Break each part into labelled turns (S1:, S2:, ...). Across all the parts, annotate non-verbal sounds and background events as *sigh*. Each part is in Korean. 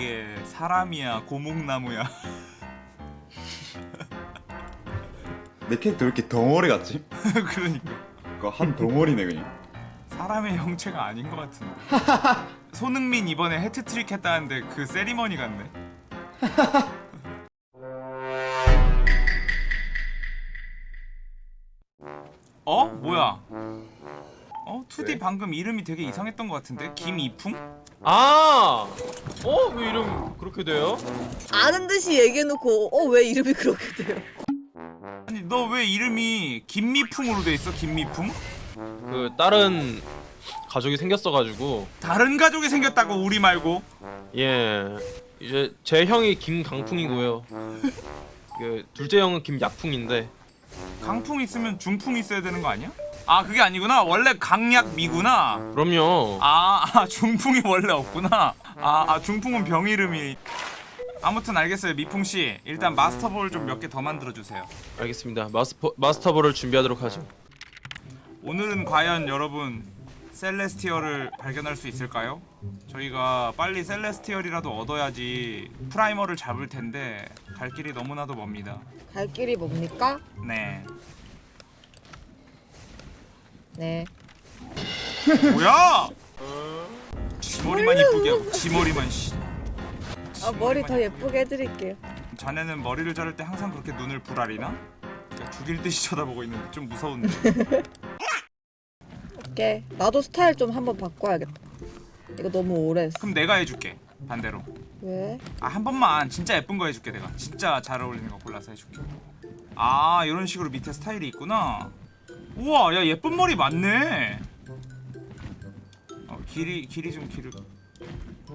S1: 이게 사람이야 고목나무야.
S2: 내 캐릭터 왜 이렇게 덩어리 같지? *laughs*
S1: 그러니까.
S2: 그거 한 덩어리네 그냥.
S1: 사람의 형체가 아닌 것 같은데. *laughs* 손흥민 이번에 해트트릭 했다는데 그 세리머니 같네. *laughs* 어? 뭐야 어? 2D
S2: 네?
S1: 방금 이름이 되게 이상했던 것 같은데? 김이풍?
S3: 아! 어? 왜 이름 그렇게 돼요?
S4: 아는 듯이 얘기해놓고 어 왜 이름이 그렇게 돼요?
S1: 아니 너 왜 이름이 김미풍으로 돼 있어? 김미풍?
S3: 그 다른 가족이 생겼어가지고
S1: 다른 가족이 생겼다고 우리 말고
S3: 예 이제 제 형이 김강풍이고요 *laughs* 그 둘째 형은 김약풍인데
S1: 강풍 있으면 중풍 있어야 되는 거 아니야? 아 그게 아니구나. 원래 강약미구나.
S3: 그럼요.
S1: 아, 아 중풍이 원래 없구나. 아, 아 중풍은 병 이름이. 아무튼 알겠어요 미풍씨. 일단 마스터볼 좀 몇 개 더 만들어주세요.
S3: 알겠습니다. 마스터, 마스터볼을 준비하도록 하죠.
S1: 오늘은 과연 여러분 셀레스티얼을 발견할 수 있을까요? 저희가 빨리 셀레스티얼이라도 얻어야지 프라이머를 잡을 텐데 갈 길이 너무나도 멉니다.
S4: 갈 길이 뭡니까?
S1: 네
S4: 네.
S1: 뭐야! 지 머리만 이쁘게 하고 지 머리만 씨.
S4: 아 머리 더 예쁘게 해드릴게요.
S1: 자네는 머리를 자를 때 항상 그렇게 눈을? 그러니까 죽일 듯이 쳐다보고 있는데 좀 무서운데 *laughs*
S4: 오케이. 나도 스타일 좀 한번 바꿔야겠다. 이거 너무 오래 했어.
S1: 그럼 내가 해줄게 반대로
S4: 왜?
S1: 아 한 번만 진짜 예쁜 거 해줄게 내가 진짜 잘 어울리는 거 골라서 해줄게 아 이런 식으로 밑에 스타일이 있구나 우와 야 예쁜 머리 많네. 어, 길이 길이 좀 길을.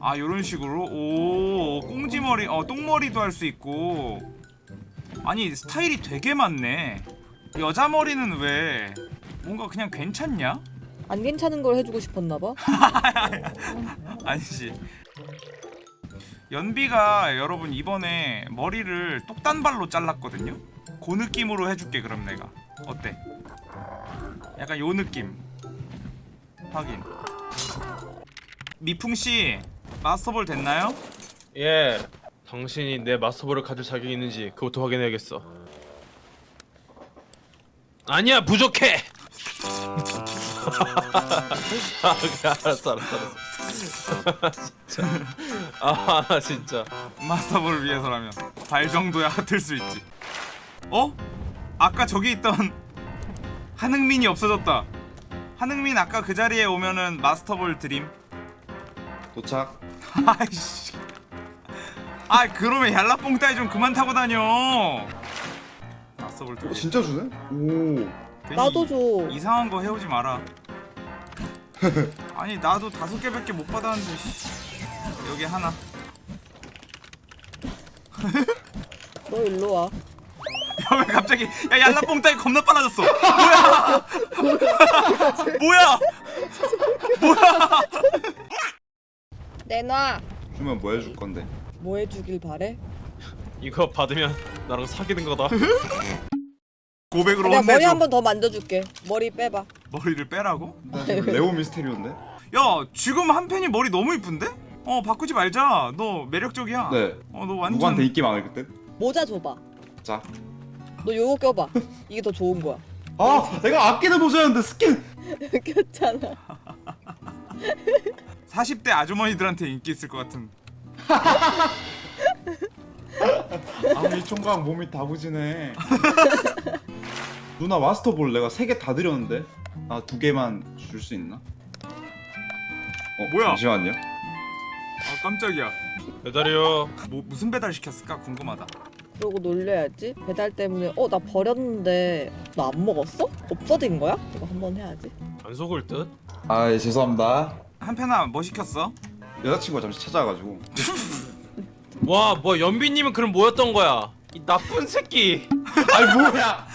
S1: 아 요런 식으로? 오 꽁지머리 어 똥머리도 할 수 있고. 아니 스타일이 되게 많네. 여자 머리는 왜? 뭔가 그냥 괜찮냐?
S4: 안 괜찮은 걸 해주고 싶었나 봐. *laughs*
S1: 아니지 연비가 여러분 이번에 머리를 똑단발로 잘랐거든요? 그 느낌으로 해줄게 그럼 내가. 어때? 약간 요 느낌. 확인. 미풍씨 마스터볼 됐나요?
S3: 예 당신이 내 마스터볼을 가질 자격이 있는지 그것도 확인해야겠어. 아니야 부족해! *laughs* 아, 그래, 알았어 알았어 알았어 진짜. 아 진짜.
S1: 마스터볼을 위해서라면 발 정도야 같을 수 있지. 어? 아까 저기 있던 한흥민이 없어졌다 한흥민 아까 그 자리에 오면은 마스터볼 드림
S2: 도착
S1: 아이씨. 아 그러면 얄라뽕 따위 좀 그만 타고 다녀. 마스터볼
S2: 두어
S1: 개.
S2: 진짜 주네? 오
S4: 나도 줘.
S1: 이상한 거 해오지 마라. *laughs* 아니 나도 다섯 개밖에 못 받았는데. 씨. 여기 하나.
S4: 너 일로 와.
S1: 야왜 갑자기 야 얄라뽕 따위 겁나 빨라졌어. 뭐야? 뭐야?
S4: 내놔.
S2: 주면 뭐 해줄 건데?
S4: 뭐 해주길 바래?
S3: 이거 받으면 나랑 사귀는 거다
S1: 고백으로
S4: 내가 머리
S1: 혼내줘.
S4: 한번 더 만져줄게. 머리 빼봐.
S1: 머리를 빼라고?
S2: 나 지금 레오 미스테리온데?
S1: 야 지금 한 팬이 머리 너무 이쁜데? 어 바꾸지 말자. 너 매력적이야.
S2: 네
S1: 어너 완전.
S2: 누구한테 인기 많을 그때?
S4: 모자 줘봐.
S2: 자
S4: 너 요거 껴봐. 이게 더 좋은 거야.
S2: 아 내가 아끼는 모자였는데 스킨 *laughs*
S4: 꼈잖아. *laughs*
S1: 40대 아주머니들한테 인기 있을 것 같은 *laughs*
S2: 아이 총각 몸이 다부지네 누나 마스터볼 내가 세개다 드렸는데 아 두 개만 줄 수 있나? 어
S1: 뭐야?
S2: 잠시만요
S1: 아 깜짝이야
S3: 배달이요
S1: 뭐 무슨 배달 시켰을까 궁금하다
S4: 그러고 놀려야지. 배달 때문에 어 나 버렸는데 너안 먹었어? 없어진 거야? 이거 한번 해야지.
S3: 안 속을 듯?
S2: 아 예, 죄송합니다
S1: 한편아 뭐 시켰어?
S2: 여자친구가 잠시 찾아와가지고 *laughs*
S3: 와 뭐야 연비님은 그럼 뭐였던 거야 이 나쁜 새끼 *laughs*
S2: 아이 뭐야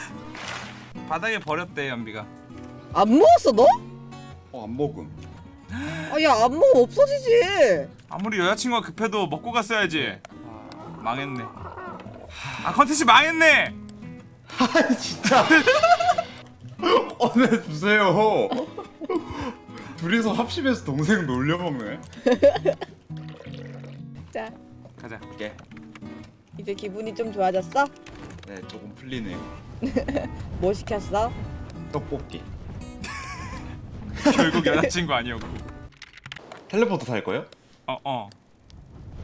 S1: 바닥에 버렸대 연비가
S4: 안 먹었어 너?
S2: 어 안 먹음
S4: 아야 안 먹으면 없어지지.
S1: 아무리 여자친구가 급해도 먹고 갔어야지 망했네 아 컨텐츠 망했네
S2: 아 진짜 *laughs* 꺼내주세요 둘이서 합심해서 동생 놀려먹네
S4: 먹자. *laughs*
S1: 가자
S2: 이게
S4: 이제 기분이 좀 좋아졌어?
S2: 네 조금 풀리네요. *laughs*
S4: 뭐 시켰어?
S2: 떡볶이.
S1: 결국 여자친구 아니었고
S2: 텔레포트 탈 거예요?
S1: 어어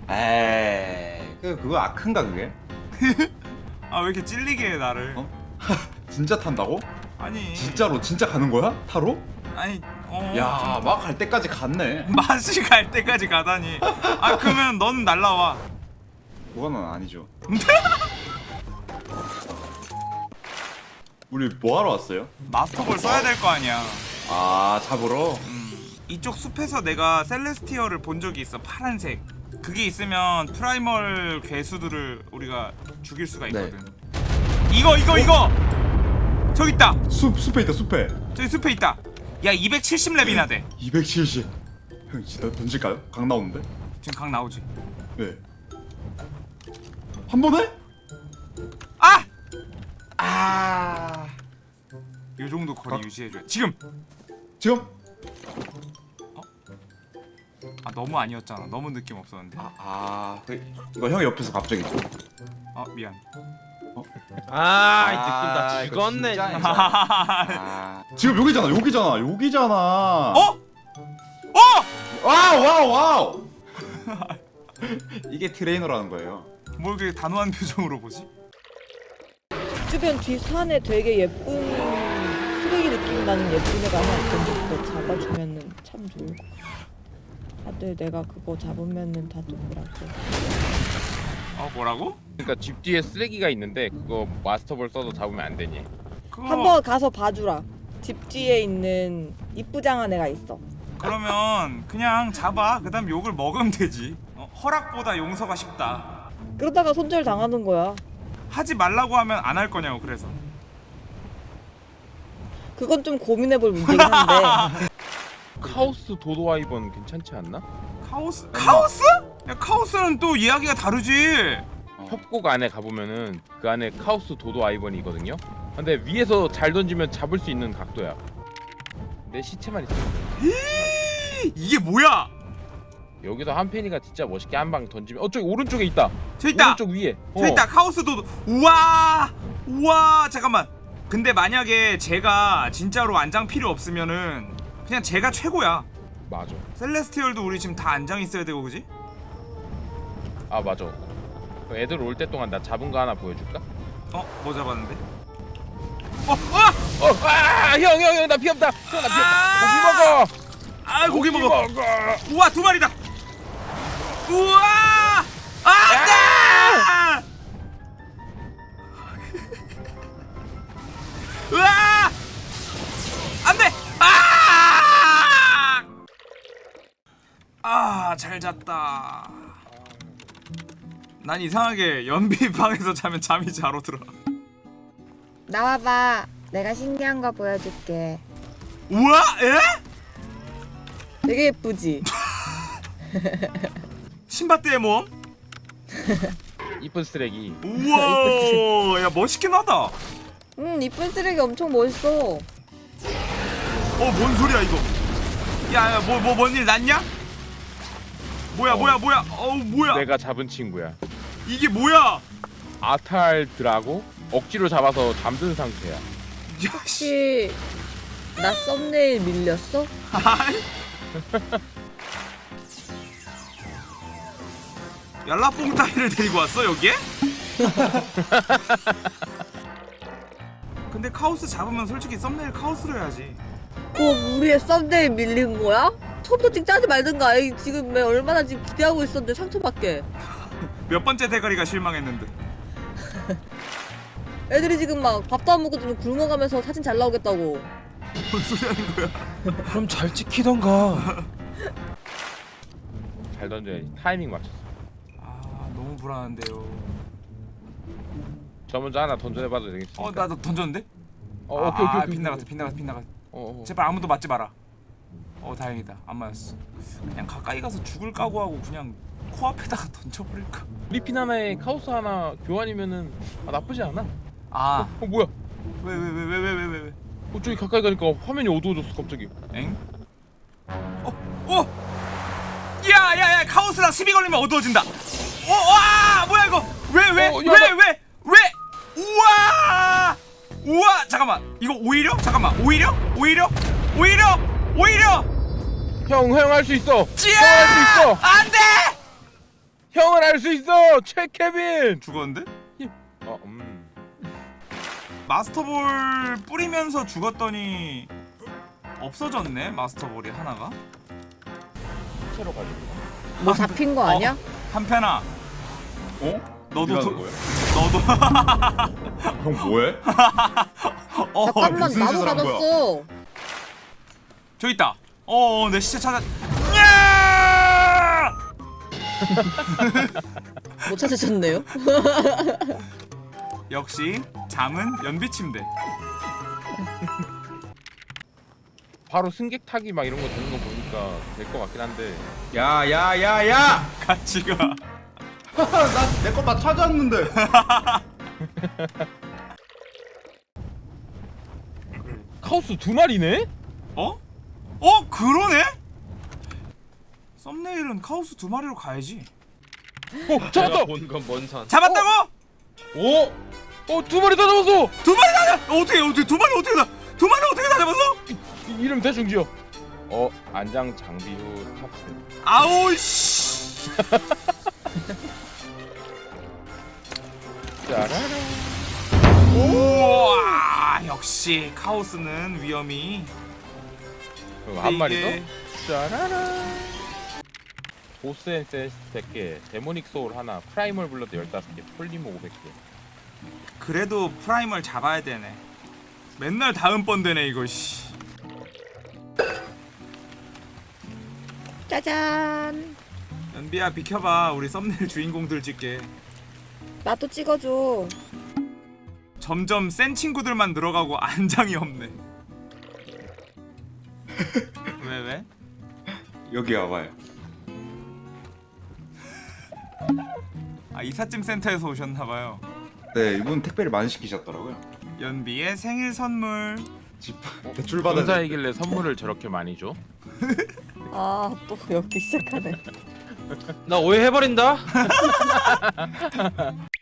S2: 에이 그 그거 아큰가 그게? *laughs*
S1: 아 왜 이렇게 찔리게 해 나를
S2: 어? *laughs* 진짜 탄다고?
S1: 아니
S2: 진짜로 진짜 가는 거야? 타로?
S1: 아니 어
S2: 야막 갈 때까지 갔네. *laughs*
S1: 맛이 갈 때까지 가다니 아 그러면 넌 날라와
S2: 그거는 아니죠. 우리 뭐 하러 왔어요?
S1: 마스터볼 써야 될 거 아니야
S2: 아 잡으러?
S1: 음, 이쪽 숲에서 내가 셀레스티어를 본 적이 있어 파란색 그게 있으면 프라이멀 괴수들을 우리가 죽일 수가 있거든 이거 이거 이거 저기 있다
S2: 숲 숲에 있다 숲에.
S1: 저기 숲에 있다 야 270렙이나 돼
S2: 270. 형 진짜 던질까요? 강 나오는데?
S1: 지금 강 나오지
S2: 네. 한 번에?
S1: 아!
S2: 아.
S1: 요 정도 거리
S2: 어?
S1: 유지해줘 지금
S2: 지금?
S1: 아 너무 아니었잖아 너무 느낌 없었는데
S2: 아, 아. 그, 이거 형 옆에서 갑자기.
S1: 아 미안
S3: 아, 이
S2: 아,
S3: 느낌 나 죽었네.
S2: 진짜
S3: 진짜. *laughs*
S2: 아. 지금 여기잖아 여기잖아 여기잖아.
S1: 어? 어?
S2: wow wow wow. 이게 트레이너라는 거예요.
S1: 뭘 그렇게 단호한 표정으로 보지?
S4: 주변 뒷산에 되게 예쁜 쓰레기 느낌 나는 예쁜 애가 하나 있던데 그거 잡아주면은 참 좋을 것 같아. 다들 내가 그거 잡으면은 다들 뭐라고
S1: 어 뭐라고?
S3: 그러니까 집 뒤에 쓰레기가 있는데 그거 마스터볼 써도 잡으면 안 되니.
S1: 그거
S4: 한번 가서 봐주라. 집 뒤에 있는 이쁘장한 애가 있어.
S1: 그러면 그냥 잡아 그 다음 욕을 먹으면 되지 어, 허락보다 용서가 쉽다
S4: 그러다가 손절 당하는 거야.
S1: 하지 말라고 하면 안 할 거냐고 그래서
S4: 그건 좀 고민해볼 문제긴 한데 *laughs*
S3: 카오스 도도아이번 괜찮지 않나?
S1: 카오스 카오스? 야 카오스는 또 이야기가 다르지
S3: 협곡 안에 가보면은 그 안에 카오스 도도 아이번이거든요. 근데 위에서 잘 던지면 잡을 수 있는 각도야. 내 시체만 있으면 돼.
S1: 이게 뭐야
S3: 여기서 한펜이가 진짜 멋있게 한 방 던지면 어 저기 오른쪽에 있다.
S1: 저 있다
S3: 오른쪽 위에.
S1: 저 있다 카오스도 우와 우와 잠깐만 근데 만약에 제가 진짜로 안장 필요 없으면은 그냥 제가 최고야
S3: 맞아.
S1: 셀레스티얼도 우리 지금 다 안장 있어야 되고 그지?
S3: 아 맞아. 그 애들 올 때 동안 나 잡은 거 하나 보여줄까?
S1: 어? 뭐 잡았는데? 어? 어?
S3: 어, 아, 형, 형, 형, 나 피 없다. 형, 나피
S1: 아!
S3: 없다. 고기 먹어.
S1: 아 고기 먹어 우와 두 마리다 우와 안돼 *laughs* 우와 안 아아잘 잤다 난 이상하게 연비 *laughs* 방에서 자면 잠이 잘 오더라
S5: 나와봐. 내가 신기한 거 보여줄게.
S1: 우와 에?
S4: 되게 예쁘지. *laughs*
S1: 신밧드의 모험? *laughs*
S3: 이쁜 쓰레기.
S1: 우와 야 멋있긴 하다
S4: 어음 이쁜 쓰레기 엄청 멋있어.
S1: 뭔 소리야 이거 야 야 뭐 뭐 뭔 일 났냐? 뭐야
S3: 어.
S1: 뭐야 뭐야 어우 뭐야
S3: 내가 잡은 친구야.
S1: 이게 뭐야
S3: 아탈드라고 억지로 잡아서 잠든 상태야.
S4: 혹시 나 썸네일 밀렸어?
S1: 얄라뽕 *laughs* 따위를 데리고 왔어 여기에? *laughs* 근데 카오스 잡으면 솔직히 썸네일 카오스로 해야지
S4: 그거 우리의 썸네일 밀린 거야? 처음부터 찍자지 말든가. 에이, 지금 왜 얼마나 지금 기대하고 있었는데 상처받게. *laughs*
S1: 몇 번째 대가리가 실망했는데 *laughs*
S4: 애들이 지금 막 밥도 안 먹고 좀 굶어가면서 사진 잘 나오겠다고.
S1: 뭔 소리 하는 거야 *laughs*
S6: 그럼 잘 찍히던가.
S3: 잘 던져야지. 타이밍 맞췄어.
S1: 아 너무 불안한데요
S3: 저 먼저 하나 던져내봐도 되겠습니까?
S1: 어 나도 던졌는데?
S3: 어,
S1: 아,
S3: 오케이, 오케이,
S1: 아,
S3: 오케이.
S1: 빗나갔어 빗나갔어 빗나갔어
S3: 어, 어.
S1: 제발 아무도 맞지 마라. 어 다행이다 안 맞았어 그냥 가까이 가서 죽을 각오하고 그냥 코앞에다가 *laughs* 던져버릴까
S3: 우리 피나나의 카오스 하나 교환이면은 아, 나쁘지 않아
S1: 아
S3: 어, 어 뭐야
S1: 왜 왜 왜 왜 왜 왜왜 왜, 왜,
S3: 어 저기 가까이 가니까 화면이 어두워졌어 갑자기
S1: 엥? 어? 어? 야야야 카오스랑 시비 걸리면 어두워진다 어, 와 뭐야 이거 왜 왜 왜왜
S3: 어,
S1: 왜,
S3: 나...
S1: 왜, 왜? 우와 우와 잠깐만 이거 오히려? 잠깐만 오히려? 오히려? 오히려? 오히려!
S3: 형, 형 할 수 있어. 형 할 수 있어.
S1: 안 돼
S3: 형은 할수 있어. 최케빈.
S1: 죽었는데
S3: 어, 음.
S1: 마스터볼 뿌리면서 죽었더니 없어졌네 마스터볼이 하나가
S3: 채로 가지고.
S5: 뭐 잡힌 거 아니야?
S1: 한편아
S2: 어?
S1: 너도 도-? 너도 *laughs*
S2: 형 뭐해? *laughs*
S1: 어
S5: 잠깐만 나도
S2: 한?
S5: 가졌어.
S1: 저기 있다 어 내 시체 찾아 야! *laughs*
S4: 못 찾으셨네요? *laughs*
S1: 역시 잠은 연비 침대
S3: 바로 승객 타기 막 이런 거 되는 거 보니까 될 것 같긴 한데.
S2: 야 야 야야! *laughs*
S1: 같이 가
S2: 나내 거다 찾았는데.
S3: 카오스 두 마리네?
S1: 어? 어 그러네? 썸네일은 카오스 두 마리로 가야지
S3: 어, 잡았다.
S6: 본건뭔 산?
S1: 잡았다고?
S3: 오! 어, 두 마리 다 잡았어.
S1: 두 마리 다 잡... 어떻게 어떻게 두 마리 어떻게 다... 두 마리 어떻게 다 잡았어?
S3: 이, 이름 대충 지어. 어, 안장 장비 후 탑승.
S1: 아우 씨 *laughs*
S3: 짜라라.
S1: 우와 역시 카오스는 위험이
S3: 그럼 한 마리 더? 짜라라. 보스 앤센스 100개, 데모닉 소울 하나, 프라이멀 블러드 15개, 폴리모 500개.
S1: 그래도 프라이멀 잡아야 되네 맨날 다음 번 되네 이거 씨
S5: 짜잔.
S1: 연비야 비켜봐 우리 썸네일 주인공들 찍게
S5: 나도 찍어줘.
S1: 점점 센 친구들만 늘어가고 안장이 없네 왜 왜?
S2: 여기 와봐요.
S1: 아 이삿짐 센터에서 오셨나봐요
S2: 네 이분 택배를 많이 시키셨더라고요.
S1: 연비의 생일 선물
S2: 집 대출 받아.
S3: 전사이길래 선물을 저렇게 많이 줘? *laughs*
S4: 아 또 여기 시작하네
S6: 나 오해해버린다. *laughs*